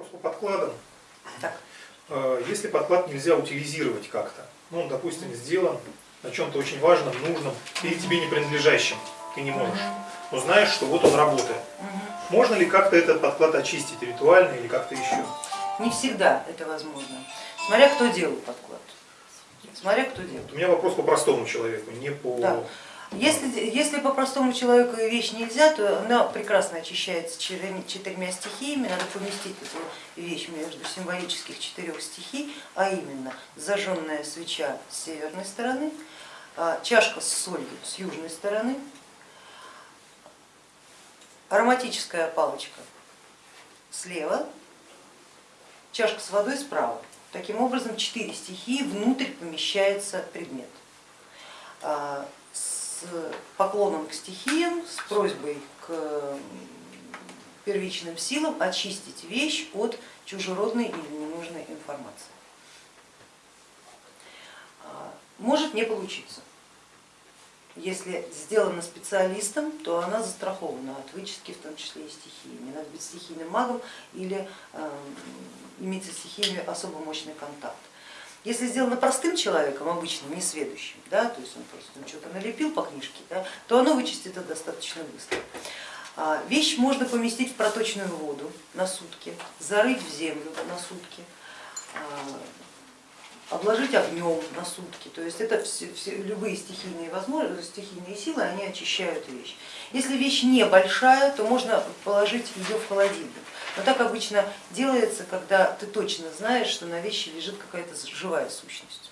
Вопрос по подкладам. Так. Э, Если подклад нельзя утилизировать как-то, ну, он, допустим, сделан на чем-то очень важном, нужном, или тебе не принадлежащем, ты не можешь, но знаешь, что вот он работает. Можно ли как-то этот подклад очистить ритуально или как-то еще? Не всегда это возможно. Смотря кто делал подклад. Смотря кто делал. Вот У меня вопрос по простому человеку, не по... Да. Если, если по простому человеку вещь нельзя, то она прекрасно очищается четырьмя стихиями. Надо поместить эту вещь между символических четырех стихий, а именно зажженная свеча с северной стороны, а, чашка с солью с южной стороны, ароматическая палочка слева, чашка с водой справа. Таким образом, четыре стихии внутрь помещается предмет. Поклоном к стихиям, с просьбой к первичным силам очистить вещь от чужеродной или ненужной информации. А, Может не получиться. Если сделана специалистом, то она застрахована от вычистки, в том числе и стихиями. Надо быть стихийным магом или э, иметь со стихиями особо мощный контакт. Если сделано простым человеком, обычным, несведущим, да, то есть он просто там что-то налепил по книжке, да, то оно вычистит это достаточно быстро. А, Вещь можно поместить в проточную воду на сутки, зарыть в землю на сутки, обложить огнем на сутки. То есть это все, все, любые стихийные возможности, стихийные силы, они очищают вещь. Если вещь небольшая, то можно положить ее в холодильник. Но так обычно делается, когда ты точно знаешь, что на вещи лежит какая-то живая сущность.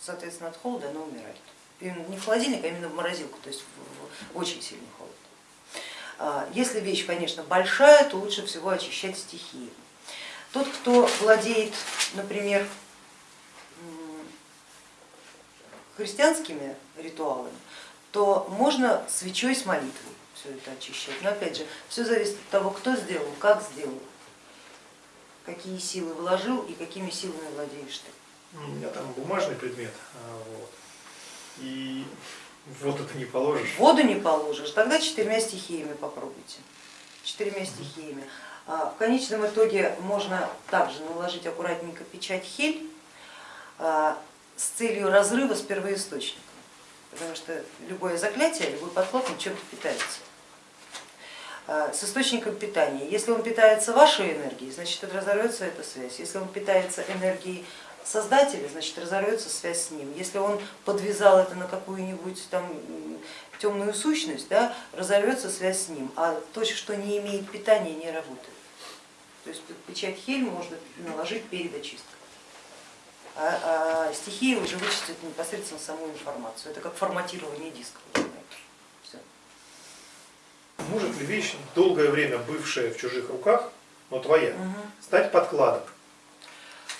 Соответственно, от холода она умирает. Именно не в холодильник, а именно в морозилку, то есть в, очень сильный холод. А, Если вещь, конечно, большая, то лучше всего очищать стихии. Тот, кто владеет, например, христианскими ритуалами, то можно свечой с молитвой все это очищать. Но опять же, все зависит от того, кто сделал, как сделал, какие силы вложил и какими силами владеешь ты. У меня там бумажный предмет, а, вот. и воду ты не положишь. Воду не положишь, тогда четырьмя стихиями попробуйте. Четырьмя стихиями. А В конечном итоге можно также наложить аккуратненько печать хель а, с целью разрыва с первоисточником, потому что любое заклятие, любой подклад чем-то питается. А, С источником питания. Если он питается вашей энергией, значит разорвется эта связь. Если он питается энергией создателя, значит разорвется связь с ним. Если он подвязал это на какую-нибудь там темную сущность, да, разорвется связь с ним, а то, что не имеет питания, не работает. То есть печать хель можно наложить перед очисткой. А, а стихия уже вычистит непосредственно саму информацию. Это как форматирование диска. Все. Может ли вещь, долгое время бывшая в чужих руках, но твоя, Мгм. стать подкладом?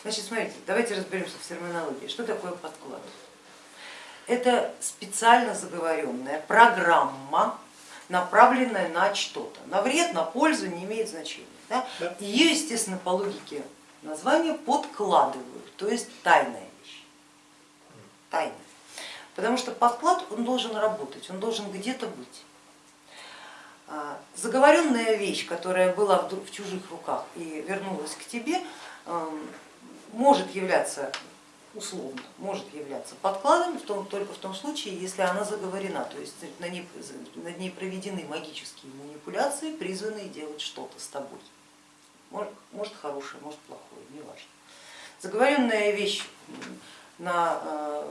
Значит, смотрите, давайте разберемся в терминологии. Что такое подклад? Это специально заговоренная программа, направленная на что-то. На вред, на пользу не имеет значения. Да? Да. Ее, естественно, по логике названия подкладывают, то есть тайная Тайная. Потому что подклад он должен работать, он должен где-то быть. А, Заговоренная вещь, которая была в чужих руках и вернулась к тебе, эм, может являться условно, может являться подкладом в том, только в том случае, если она заговорена, то есть на ней, над ней проведены магические манипуляции, призванные делать что-то с тобой. Может, может хорошее, может плохое, неважно. Заговоренная вещь на э,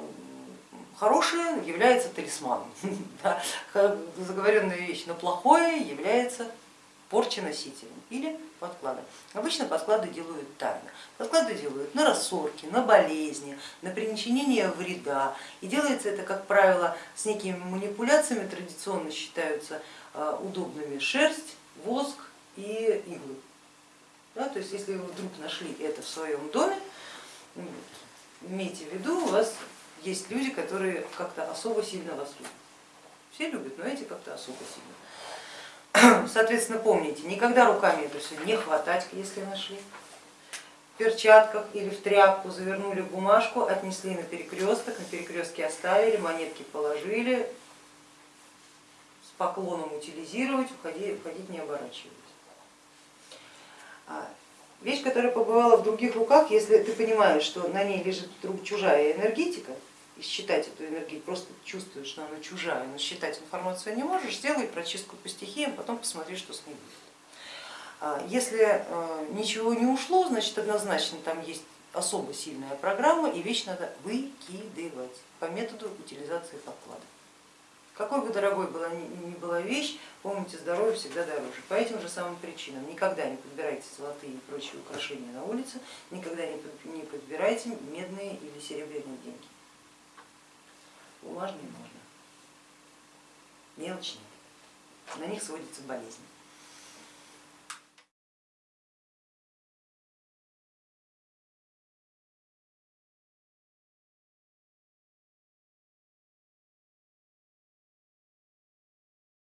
хорошее является талисманом, да, заговоренная вещь на плохое является порча носителем или подкладом. Обычно подклады делают тайно. Подклады делают на рассорки, на болезни, на причинение вреда. И делается это, как правило, с некими манипуляциями, традиционно считаются э, удобными шерсть, воск и иглы. Да, то есть если вы вдруг нашли это в своем доме, имейте в виду, у вас есть люди, которые как-то особо сильно вас любят. Все любят, но эти как-то особо сильно. Соответственно, помните, никогда руками это все не хватать, если нашли. В перчатках или в тряпку завернули бумажку, отнесли на перекресток, на перекрестке оставили, монетки положили, с поклоном утилизировать, уходить, не оборачиваясь. А Вещь, которая побывала в других руках, если ты понимаешь, что на ней лежит вдруг чужая энергетика, и считать эту энергию, просто чувствуешь, что она чужая, но считать информацию не можешь, сделай прочистку по стихиям, потом посмотри, что с ней будет. А Если э, ничего не ушло, значит однозначно там есть особо сильная программа и вещь надо выкидывать по методу утилизации подклада. Какой бы дорогой была ни была вещь, помните, здоровье всегда дороже. По этим же самым причинам никогда не подбирайте золотые и прочие украшения на улице, никогда не подбирайте медные или серебряные деньги. Бумажные можно, мелочные, на них сводится болезнь.